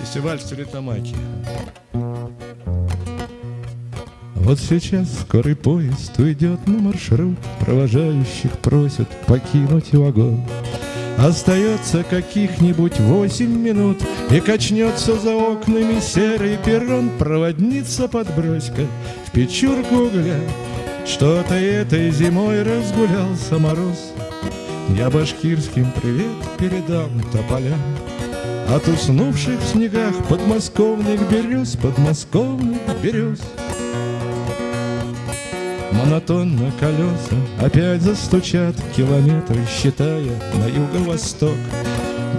Фестиваль в Стерлитамаке. Вот сейчас скорый поезд уйдет на маршрут, Провожающих просят покинуть вагон. Остается каких-нибудь восемь минут, И качнется за окнами серый перрон, Проводница подбрось-ка в печурку угля. Что-то этой зимой разгулялся мороз, Я башкирским привет передам тополям. От уснувших в снегах подмосковных берез, Подмосковных берез. Монотонно колеса опять застучат Километры, считая на юго-восток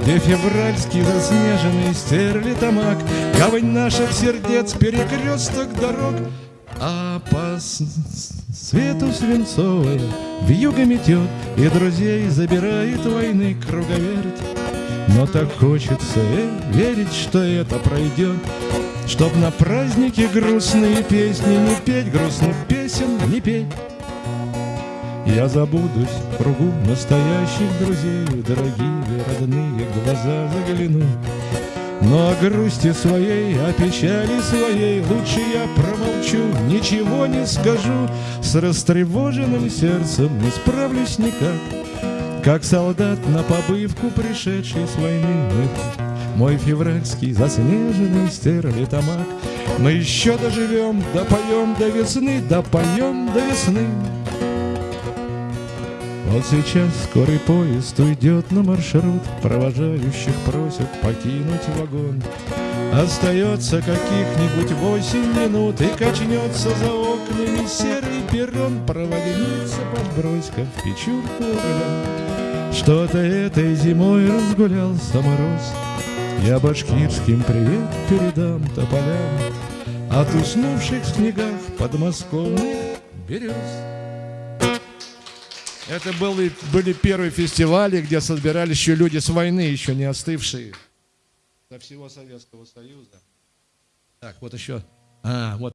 Где февральский заснеженный стерлитамак Гавань наших сердец, перекресток дорог А по свету свинцовая Вьюга метет и друзей забирает войны круговерть. Но так хочется э, верить, что это пройдет Чтоб на празднике грустные песни не петь Грустных песен не петь. Я забудусь в кругу настоящих друзей Дорогие родные глаза загляну но о грусти своей, о печали своей Лучше я промолчу, ничего не скажу. С растревоженным сердцем не справлюсь никак. Как солдат на побывку, пришедший с войны Мой февральский заснеженный стерлитамак. Мы еще доживем, допоем до весны, допоем до весны Вот сейчас скорый поезд уйдет на маршрут Провожающих просят покинуть вагон. Остается каких-нибудь восемь минут И качнется за окнами серый перрон Проводница подбрось-ка в печурку Что-то этой зимой разгулялся мороз. Я башкирским привет передам тополям. От уснувших в снегах подмосковных берез это были, были первые фестивали, где собирались еще люди с войны, еще не остывшие со всего Советского Союза. Так, вот еще. А, вот